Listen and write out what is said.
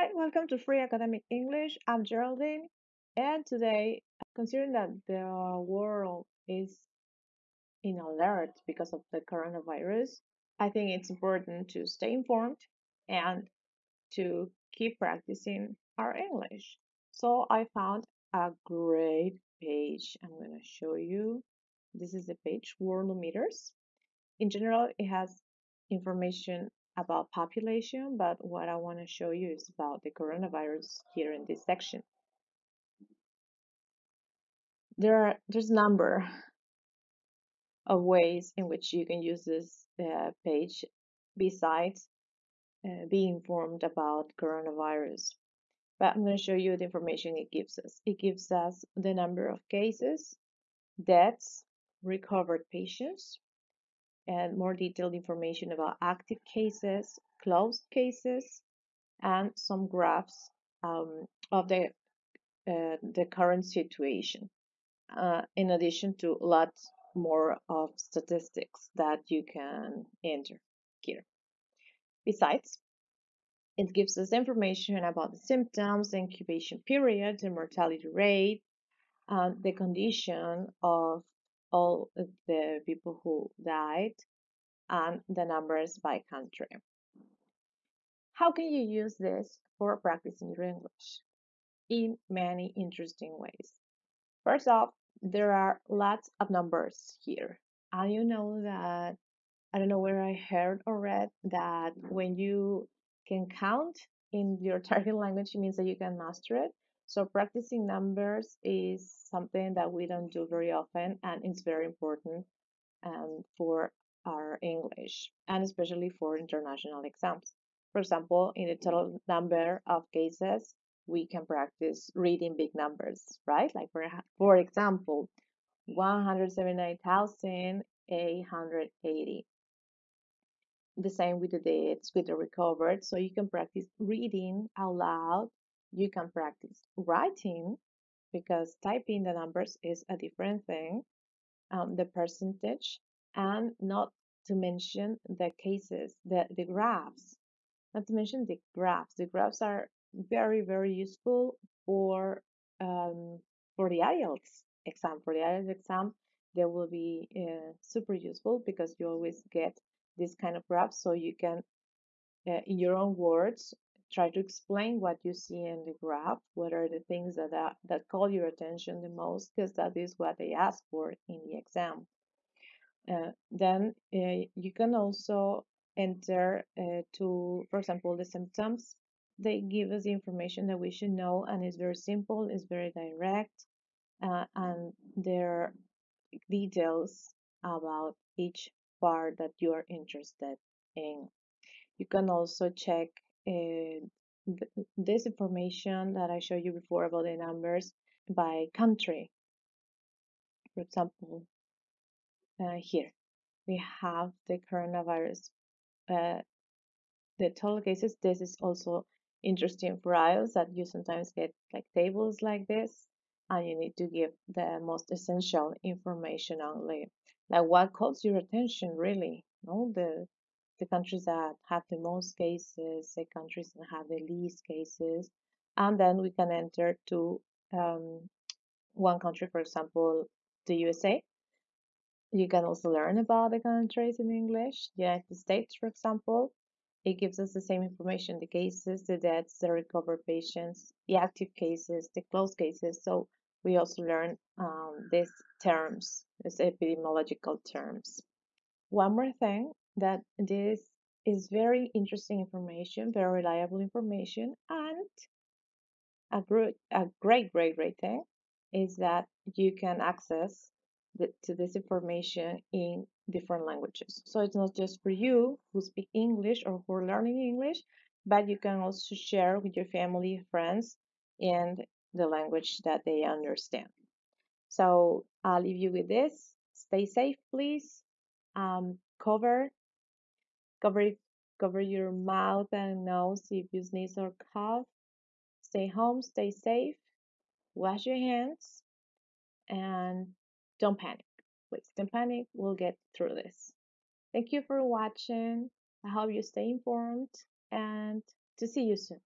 Hi, welcome to Free Academic English. I'm Geraldine, and today, considering that the world is in alert because of the coronavirus, I think it's important to stay informed and to keep practicing our English. So I found a great page. I'm going to show you. This is the page Worldometers. In general, it has information about population, but what I want to show you is about the coronavirus here in this section. There are there's a number of ways in which you can use this uh, page besides uh, being informed about coronavirus. But I'm going to show you the information it gives us. It gives us the number of cases, deaths, recovered patients, and more detailed information about active cases, closed cases, and some graphs um, of the uh, the current situation. Uh, in addition to lots more of statistics that you can enter here. Besides, it gives us information about the symptoms, the incubation period, the mortality rate, and the condition of all the people who died and the numbers by country. How can you use this for practicing your English? In many interesting ways. First off, there are lots of numbers here. And you know that, I don't know where I heard or read that when you can count in your target language, it means that you can master it. So practicing numbers is something that we don't do very often, and it's very important um, for our English, and especially for international exams. For example, in the total number of cases, we can practice reading big numbers, right? Like for, for example, 179,880. The same with the dates, with the recovered. So you can practice reading out loud you can practice writing because typing the numbers is a different thing, um, the percentage, and not to mention the cases, the, the graphs. Not to mention the graphs. The graphs are very, very useful for um, for the IELTS exam. For the IELTS exam, they will be uh, super useful because you always get this kind of graphs so you can, uh, in your own words, try to explain what you see in the graph, what are the things that, that, that call your attention the most, because that is what they ask for in the exam. Uh, then uh, you can also enter uh, to, for example, the symptoms. They give us the information that we should know, and it's very simple, it's very direct, uh, and there are details about each part that you are interested in. You can also check uh, th this information that I showed you before about the numbers by country. For example, uh, here we have the coronavirus, uh, the total cases. This is also interesting for IELTS that you sometimes get like tables like this, and you need to give the most essential information only. Like what calls your attention really? No, the the countries that have the most cases, the countries that have the least cases, and then we can enter to um, one country, for example, the USA. You can also learn about the countries in English. The United States, for example, it gives us the same information, the cases, the deaths, the recovered patients, the active cases, the closed cases. So we also learn um, these terms, these epidemiological terms. One more thing that this is very interesting information, very reliable information, and a great, a great, great, great thing is that you can access the, to this information in different languages. So it's not just for you who speak English or who are learning English, but you can also share with your family, friends, in the language that they understand. So I'll leave you with this. Stay safe, please. Um, cover cover cover your mouth and nose if you sneeze or cough. Stay home stay safe wash your hands and don't panic please. Don't panic we'll get through this. Thank you for watching. I hope you stay informed and to see you soon